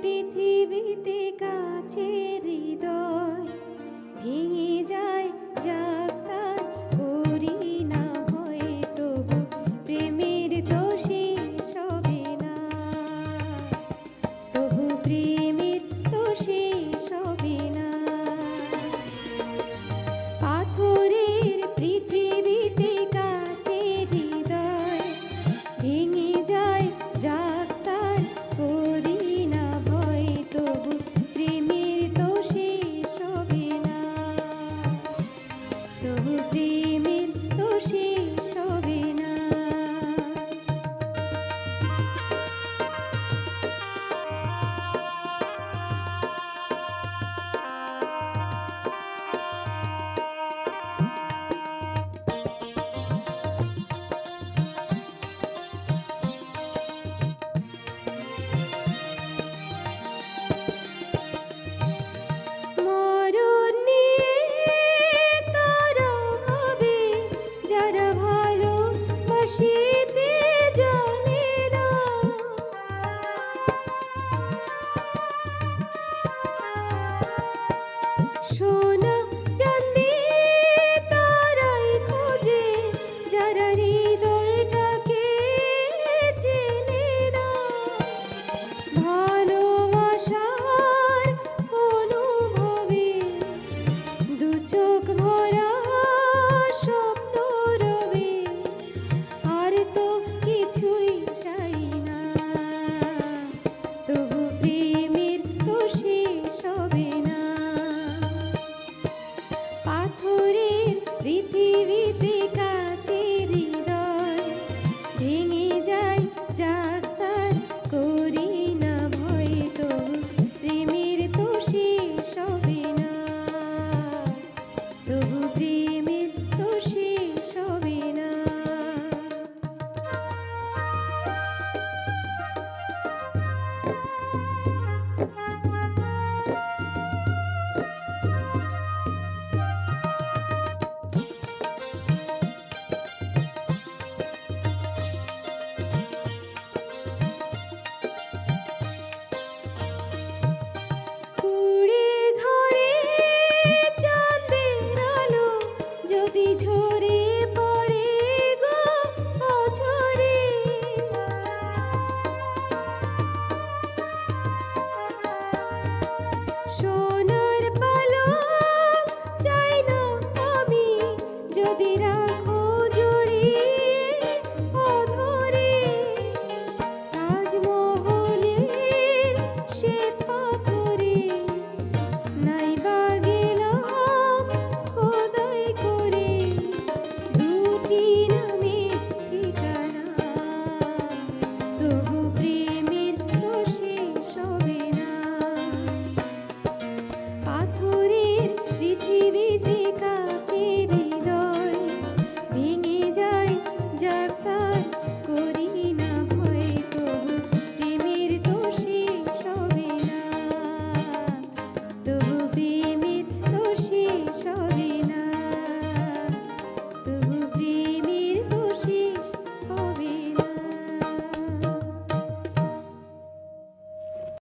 পৃথিবীতে কাছে বাসিতে জানে